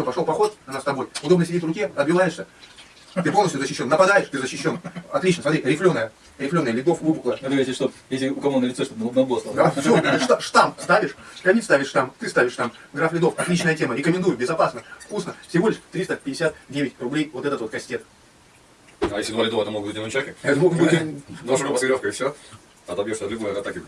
Все, пошел поход, она с тобой. Удобно сидит в руке, отбиваешься. Ты полностью защищен. Нападаешь, ты защищен. Отлично, смотри, рифленая. Рифленая, ледов выпуклая. Это если что, если у кого на лице, чтобы на лбу. Да, все, штамп ставишь, камин ставишь штамп, ты ставишь штамп. Граф Ледов, отличная тема, рекомендую, безопасно, вкусно. Всего лишь 359 рублей вот этот вот кастет. А если два лидова, это могут быть одиночаки? Это могут быть- Два шуруба с и все. Отобьешься от любой атаки.